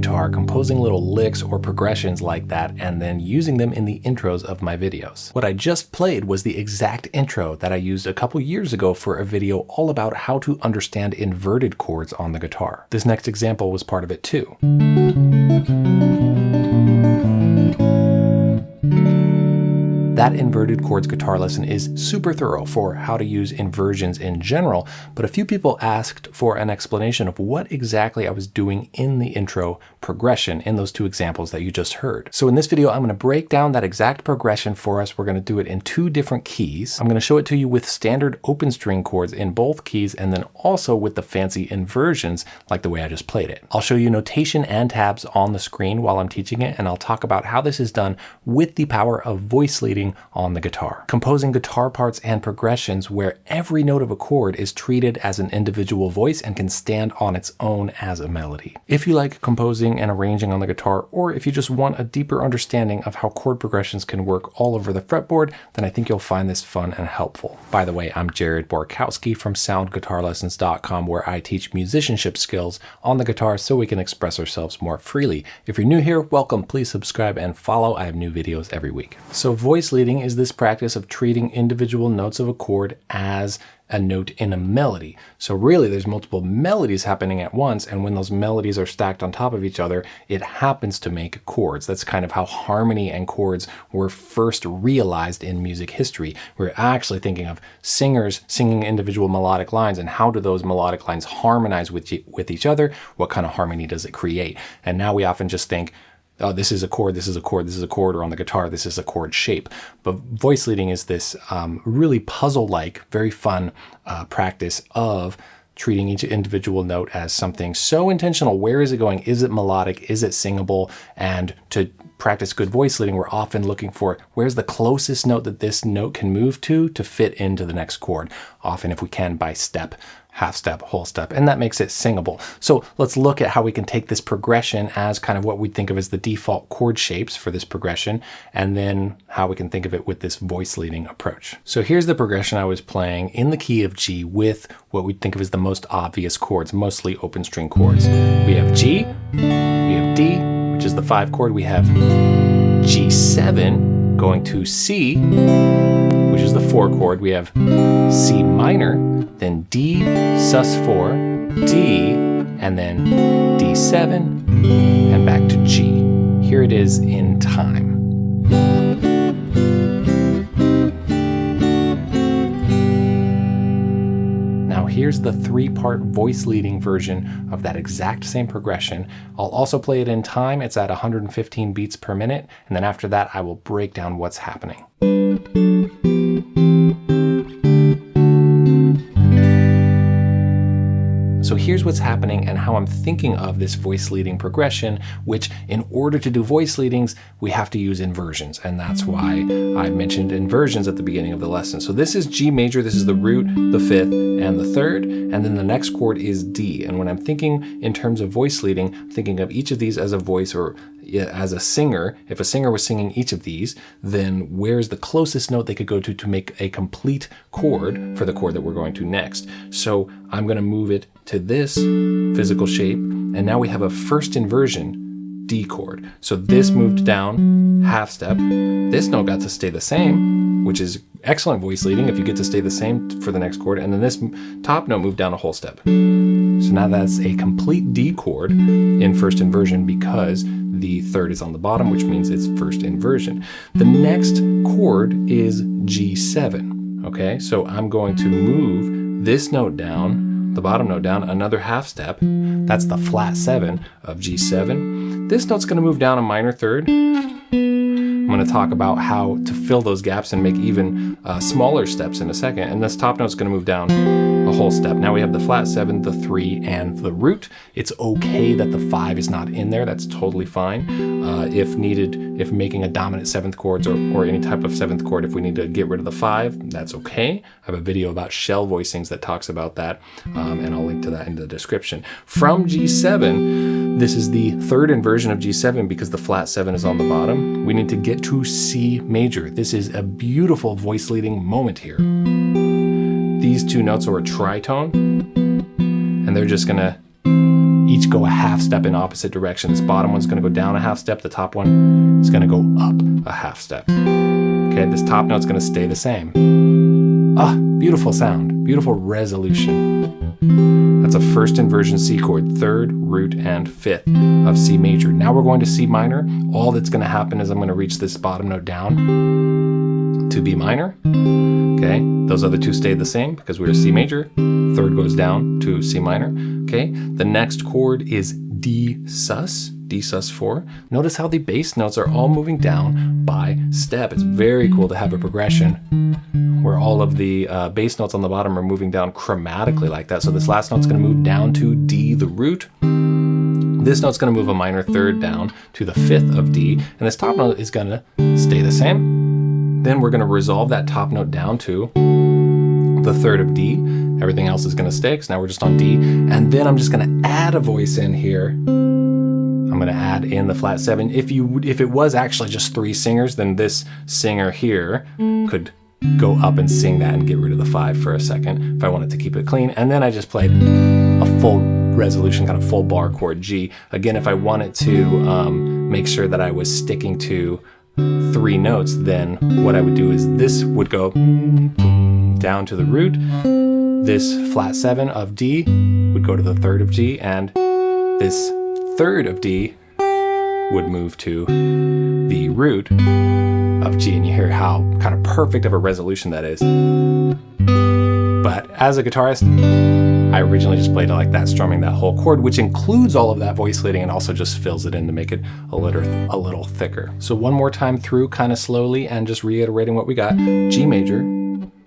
guitar, composing little licks or progressions like that, and then using them in the intros of my videos. What I just played was the exact intro that I used a couple years ago for a video all about how to understand inverted chords on the guitar. This next example was part of it too. That inverted chords guitar lesson is super thorough for how to use inversions in general, but a few people asked for an explanation of what exactly I was doing in the intro progression in those two examples that you just heard. So in this video, I'm going to break down that exact progression for us. We're going to do it in two different keys. I'm going to show it to you with standard open string chords in both keys and then also with the fancy inversions like the way I just played it. I'll show you notation and tabs on the screen while I'm teaching it, and I'll talk about how this is done with the power of voice leading on the guitar. Composing guitar parts and progressions where every note of a chord is treated as an individual voice and can stand on its own as a melody. If you like composing and arranging on the guitar, or if you just want a deeper understanding of how chord progressions can work all over the fretboard, then I think you'll find this fun and helpful. By the way, I'm Jared Borkowski from soundguitarlessons.com where I teach musicianship skills on the guitar so we can express ourselves more freely. If you're new here, welcome, please subscribe and follow. I have new videos every week. So voice leading is this practice of treating individual notes of a chord as a note in a melody. So really there's multiple melodies happening at once and when those melodies are stacked on top of each other, it happens to make chords. That's kind of how harmony and chords were first realized in music history. We're actually thinking of singers singing individual melodic lines and how do those melodic lines harmonize with, with each other? What kind of harmony does it create? And now we often just think, oh, this is a chord, this is a chord, this is a chord, or on the guitar, this is a chord shape. But voice leading is this um, really puzzle-like, very fun uh, practice of treating each individual note as something so intentional. Where is it going? Is it melodic? Is it singable? And to practice good voice leading, we're often looking for where's the closest note that this note can move to to fit into the next chord, often if we can by step half step, whole step, and that makes it singable. So let's look at how we can take this progression as kind of what we think of as the default chord shapes for this progression, and then how we can think of it with this voice leading approach. So here's the progression I was playing in the key of G with what we think of as the most obvious chords, mostly open string chords. We have G, we have D, which is the five chord, we have G7 going to C, which is the four chord, we have C minor, then D sus4, D, and then D7, and back to G. Here it is in time. Now here's the three-part voice leading version of that exact same progression. I'll also play it in time. It's at 115 beats per minute. And then after that, I will break down what's happening. So here's what's happening and how I'm thinking of this voice leading progression, which in order to do voice leadings, we have to use inversions. And that's why I mentioned inversions at the beginning of the lesson. So this is G major, this is the root, the fifth, and the third, and then the next chord is D. And when I'm thinking in terms of voice leading, I'm thinking of each of these as a voice or as a singer, if a singer was singing each of these, then where's the closest note they could go to to make a complete chord for the chord that we're going to next? So I'm going to move it to this physical shape, and now we have a first inversion D chord. So this moved down half step. This note got to stay the same, which is excellent voice leading if you get to stay the same for the next chord. And then this top note moved down a whole step. So now that's a complete D chord in first inversion because the third is on the bottom, which means it's first inversion. The next chord is G7, okay? So I'm going to move this note down, the bottom note down, another half step. That's the flat seven of G7. This note's gonna move down a minor third, I'm to talk about how to fill those gaps and make even uh, smaller steps in a second. And this top note's going to move down a whole step. Now we have the flat seven, the three, and the root. It's okay that the five is not in there. That's totally fine. Uh, if needed, if making a dominant seventh chords or, or any type of seventh chord, if we need to get rid of the five, that's okay. I have a video about shell voicings that talks about that, um, and I'll link to that in the description. From G7, this is the third inversion of G7 because the flat seven is on the bottom. We need to get to C major. This is a beautiful voice leading moment here. These two notes are a tritone, and they're just gonna each go a half step in opposite direction. This bottom one's gonna go down a half step, the top one is gonna go up a half step. Okay, this top note's gonna stay the same. Ah, beautiful sound, beautiful resolution. That's a first inversion C chord, third, root, and fifth of C major. Now we're going to C minor. All that's gonna happen is I'm gonna reach this bottom note down to B minor. Okay, those other two stay the same because we're C major. Third goes down to C minor. Okay, the next chord is D sus, D sus 4. Notice how the bass notes are all moving down by step. It's very cool to have a progression where all of the uh, bass notes on the bottom are moving down chromatically like that. So this last note's gonna move down to D, the root. This note's gonna move a minor third down to the fifth of D, and this top note is gonna stay the same. Then we're going to resolve that top note down to the third of D. Everything else is going to stay because now we're just on D. And then I'm just going to add a voice in here. I'm going to add in the flat seven. If you if it was actually just three singers, then this singer here could go up and sing that and get rid of the five for a second if I wanted to keep it clean. And then I just played a full resolution, kind of full bar chord G. Again, if I wanted to um, make sure that I was sticking to three notes, then what I would do is this would go down to the root. This flat seven of D would go to the third of G, and this third of D would move to the root of G, and you hear how kind of perfect of a resolution that is. But as a guitarist, I originally just played it like that, strumming that whole chord, which includes all of that voice leading and also just fills it in to make it a little, a little thicker. So one more time through kind of slowly and just reiterating what we got. G major,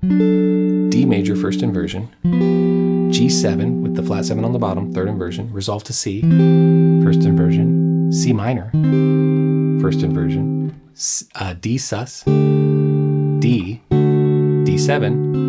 D major first inversion, G7 with the flat 7 on the bottom, third inversion, resolve to C, first inversion, C minor, first inversion, uh, D sus, D, D7,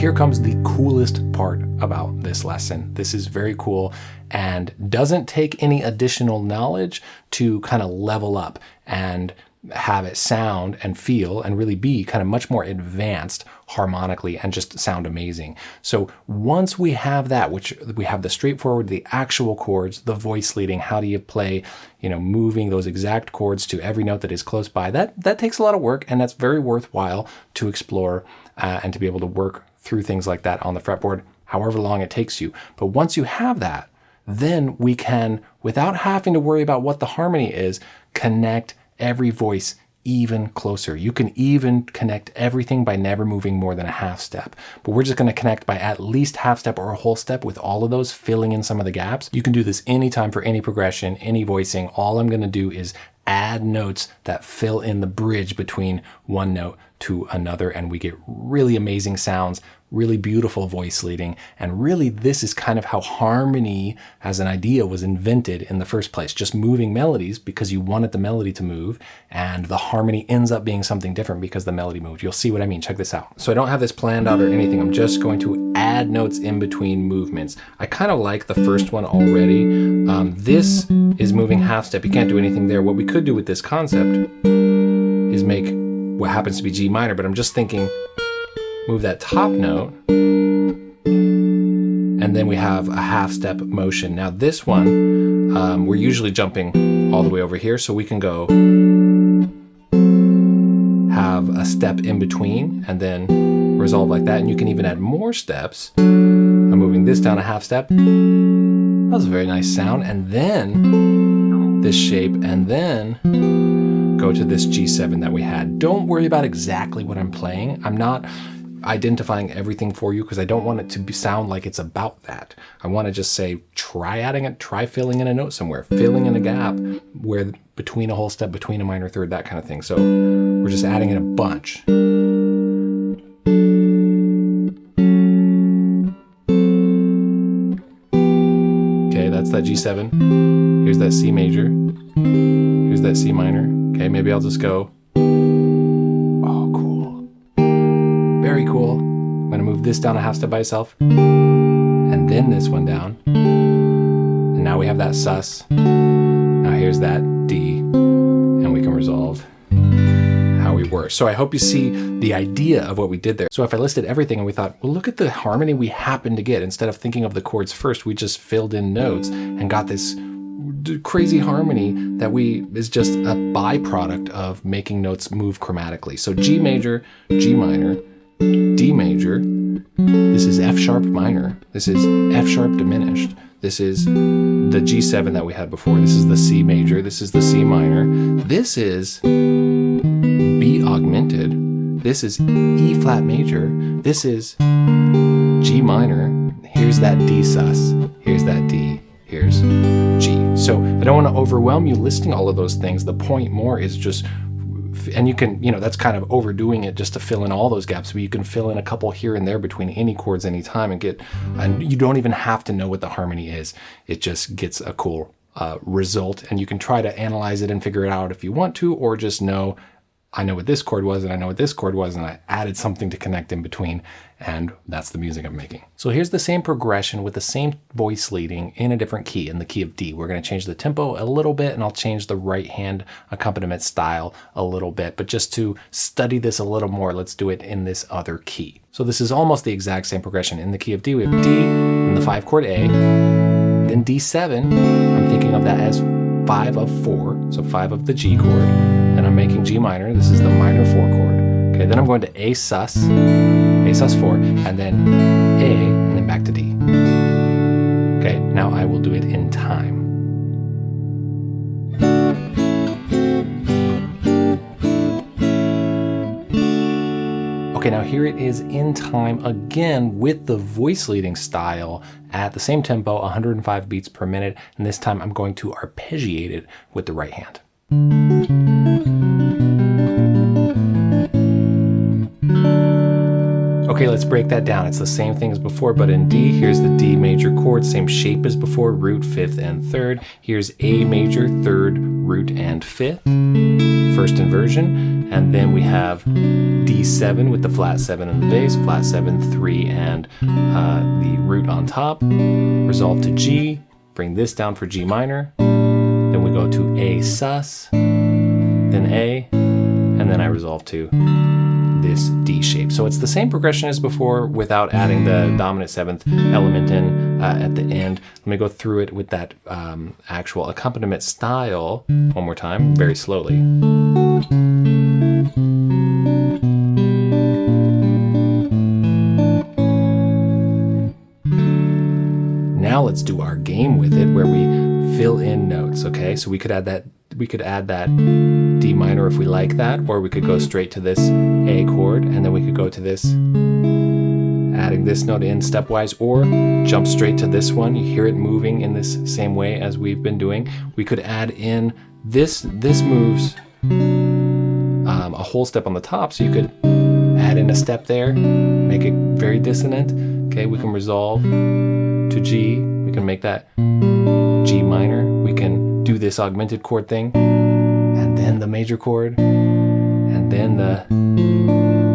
here comes the coolest part about this lesson. This is very cool and doesn't take any additional knowledge to kind of level up and have it sound and feel and really be kind of much more advanced harmonically and just sound amazing. So once we have that, which we have the straightforward, the actual chords, the voice leading, how do you play, you know, moving those exact chords to every note that is close by, that, that takes a lot of work and that's very worthwhile to explore uh, and to be able to work through things like that on the fretboard, however long it takes you. But once you have that, then we can, without having to worry about what the harmony is, connect every voice even closer. You can even connect everything by never moving more than a half step. But we're just going to connect by at least half step or a whole step with all of those, filling in some of the gaps. You can do this anytime for any progression, any voicing. All I'm going to do is add notes that fill in the bridge between one note to another and we get really amazing sounds, really beautiful voice leading. And really this is kind of how harmony as an idea was invented in the first place, just moving melodies because you wanted the melody to move and the harmony ends up being something different because the melody moved. You'll see what I mean. Check this out. So I don't have this planned out or anything. I'm just going to add notes in between movements. I kind of like the first one already. Um, this is moving half step. You can't do anything there. What we could do with this concept is make what happens to be G minor, but I'm just thinking move that top note and then we have a half step motion. Now this one, um, we're usually jumping all the way over here, so we can go have a step in between and then resolve like that. And you can even add more steps. I'm moving this down a half step. That's a very nice sound. And then this shape, and then go to this G7 that we had. Don't worry about exactly what I'm playing. I'm not identifying everything for you because I don't want it to be, sound like it's about that. I want to just say, try adding it, try filling in a note somewhere, filling in a gap where between a whole step, between a minor third, that kind of thing. So we're just adding in a bunch. Okay, that's that G7. Here's that C major. Here's that C minor. Okay, maybe I'll just go, oh, cool. Very cool. I'm gonna move this down a half step by itself, and then this one down. And now we have that sus. Now here's that D, and we can resolve how we were. So I hope you see the idea of what we did there. So if I listed everything and we thought, well, look at the harmony we happened to get. Instead of thinking of the chords first, we just filled in notes and got this crazy harmony that we is just a byproduct of making notes move chromatically. So G major, G minor, D major, this is F sharp minor, this is F sharp diminished, this is the G7 that we had before, this is the C major, this is the C minor, this is B augmented, this is E flat major, this is G minor, here's that D sus, here's that D, here's. So I don't want to overwhelm you listing all of those things. The point more is just and you can, you know, that's kind of overdoing it just to fill in all those gaps, but you can fill in a couple here and there between any chords anytime and get, and you don't even have to know what the harmony is. It just gets a cool uh, result and you can try to analyze it and figure it out if you want to, or just know I know what this chord was and I know what this chord was and I added something to connect in between and that's the music I'm making. So here's the same progression with the same voice leading in a different key, in the key of D. We're gonna change the tempo a little bit and I'll change the right hand accompaniment style a little bit, but just to study this a little more, let's do it in this other key. So this is almost the exact same progression. In the key of D, we have D, and the five chord A, then D7, I'm thinking of that as five of four, so five of the G chord, then I'm making G minor. This is the minor four chord. Okay, then I'm going to A sus, A sus four, and then A, and then back to D. Okay, now I will do it in time. Okay, now here it is in time again with the voice leading style at the same tempo, 105 beats per minute, and this time I'm going to arpeggiate it with the right hand. Okay, let's break that down. It's the same thing as before, but in D, here's the D major chord, same shape as before, root, fifth, and third. Here's A major, third, root, and fifth, first inversion. And then we have D7 with the flat seven in the bass, flat seven, three, and uh, the root on top. Resolve to G, bring this down for G minor. Then we go to A sus, then A, and then I resolve to this D shape. So it's the same progression as before without adding the dominant seventh element in uh, at the end. Let me go through it with that um, actual accompaniment style one more time, very slowly. Now let's do our game with it where we fill in notes, okay? So we could add that we could add that D minor if we like that, or we could go straight to this A chord, and then we could go to this, adding this note in stepwise, or jump straight to this one. You hear it moving in this same way as we've been doing. We could add in this, this moves um, a whole step on the top, so you could add in a step there, make it very dissonant. Okay, we can resolve to G, we can make that G minor, we can do this augmented chord thing, and then the major chord, and then the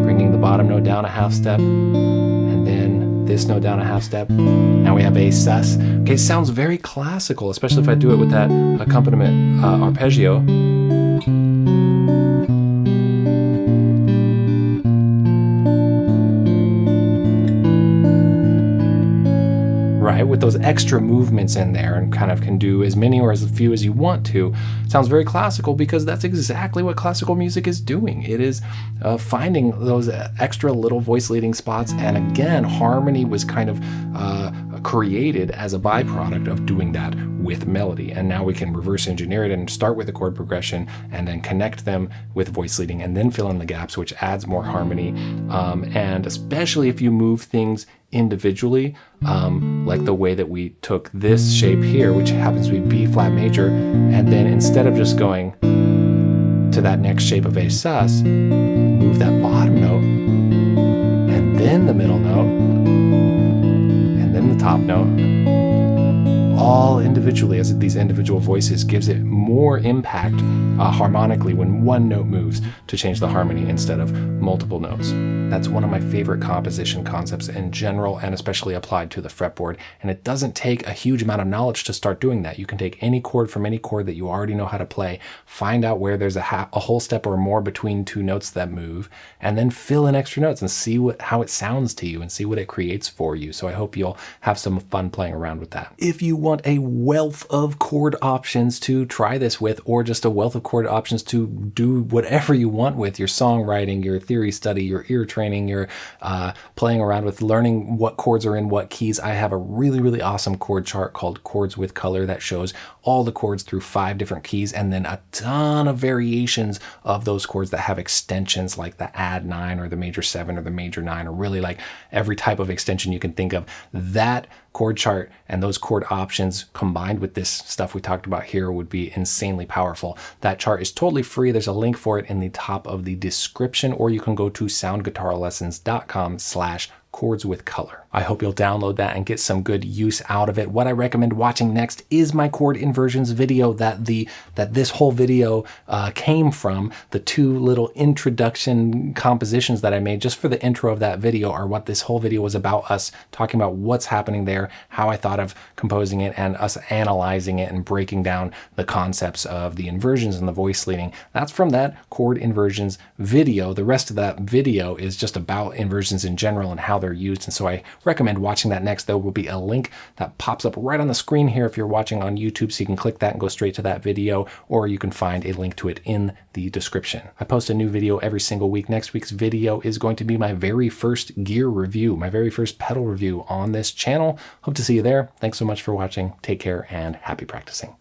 bringing the bottom note down a half step, and then this note down a half step. Now we have a sus. Okay, sounds very classical, especially if I do it with that accompaniment uh, arpeggio. Right? With those extra movements in there and kind of can do as many or as few as you want to. Sounds very classical because that's exactly what classical music is doing. It is uh, finding those extra little voice leading spots. And again, harmony was kind of uh, created as a byproduct of doing that with melody. And now we can reverse engineer it and start with a chord progression and then connect them with voice leading and then fill in the gaps, which adds more harmony. Um, and especially if you move things individually, um, like the way that we took this shape here, which happens to be B flat major, and then instead of just going to that next shape of A sus, move that bottom note, and then the middle note, and then the top note, all individually as these individual voices gives it more impact uh, harmonically when one note moves to change the harmony instead of multiple notes. That's one of my favorite composition concepts in general and especially applied to the fretboard. And it doesn't take a huge amount of knowledge to start doing that. You can take any chord from any chord that you already know how to play, find out where there's a, a whole step or more between two notes that move, and then fill in extra notes and see what how it sounds to you and see what it creates for you. So I hope you'll have some fun playing around with that. If you want a wealth of chord options to try this with, or just a wealth of chord options to do whatever you want with your songwriting, your theory study, your ear training, your uh, playing around with learning what chords are in what keys, I have a really, really awesome chord chart called Chords with Color that shows all the chords through five different keys and then a ton of variations of those chords that have extensions like the add nine or the major seven or the major nine or really like every type of extension you can think of. That chord chart and those chord options combined with this stuff we talked about here would be insanely powerful. That chart is totally free. There's a link for it in the top of the description, or you can go to soundguitarlessons.com slash chords with color. I hope you'll download that and get some good use out of it. What I recommend watching next is my chord inversions video that the that this whole video uh, came from. The two little introduction compositions that I made just for the intro of that video are what this whole video was about us talking about what's happening there, how I thought of composing it, and us analyzing it and breaking down the concepts of the inversions and the voice leading. That's from that chord inversions video. The rest of that video is just about inversions in general and how they're used. And so I recommend watching that next. There will be a link that pops up right on the screen here if you're watching on YouTube. So you can click that and go straight to that video, or you can find a link to it in the description. I post a new video every single week. Next week's video is going to be my very first gear review, my very first pedal review on this channel. Hope to see you there. Thanks so much for watching. Take care and happy practicing.